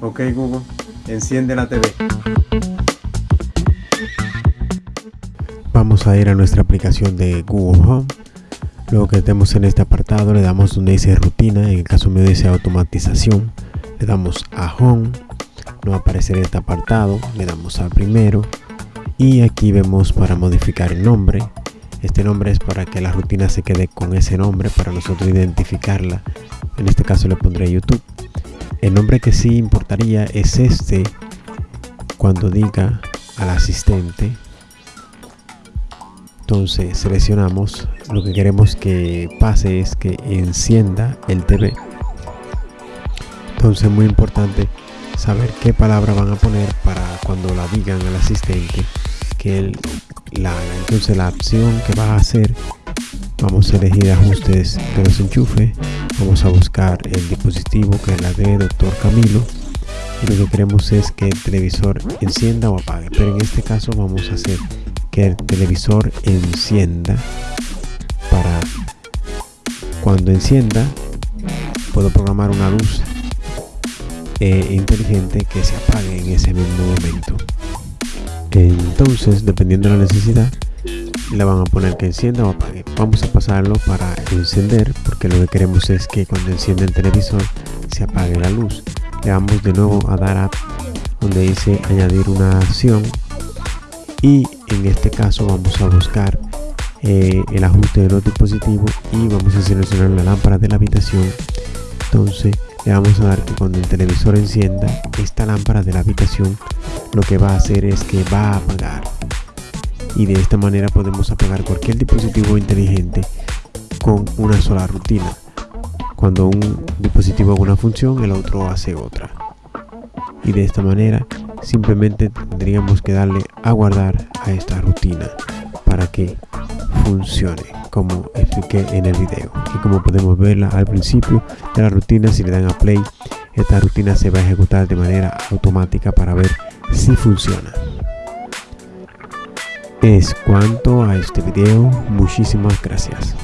Ok Google, enciende la TV. Vamos a ir a nuestra aplicación de Google Home. Luego que estemos en este apartado le damos donde dice rutina, en el caso mío dice automatización. Le damos a Home, nos aparecerá este apartado, le damos a primero y aquí vemos para modificar el nombre. Este nombre es para que la rutina se quede con ese nombre para nosotros identificarla. En este caso le pondré YouTube. El nombre que sí importaría es este cuando diga al asistente. Entonces seleccionamos lo que queremos que pase es que encienda el TV. Entonces muy importante saber qué palabra van a poner para cuando la digan al asistente que él la haga. Entonces la opción que va a hacer vamos a elegir ajustes de los enchufes vamos a buscar el dispositivo que es la de doctor Camilo. Y lo que queremos es que el televisor encienda o apague. Pero en este caso vamos a hacer que el televisor encienda para cuando encienda puedo programar una luz eh, inteligente que se apague en ese mismo momento. Entonces dependiendo de la necesidad le van a poner que encienda o apague vamos a pasarlo para encender porque lo que queremos es que cuando enciende el televisor se apague la luz. Le damos de nuevo a dar a donde dice añadir una acción y en este caso vamos a buscar eh, el ajuste de los dispositivos y vamos a seleccionar la lámpara de la habitación. Entonces le vamos a dar que cuando el televisor encienda esta lámpara de la habitación lo que va a hacer es que va a apagar y de esta manera podemos apagar cualquier dispositivo inteligente con una sola rutina. Cuando un dispositivo haga una función, el otro hace otra. Y de esta manera simplemente tendríamos que darle a guardar a esta rutina para que funcione como expliqué en el video y como podemos verla al principio de la rutina si le dan a play esta rutina se va a ejecutar de manera automática para ver si funciona es cuanto a este video. Muchísimas gracias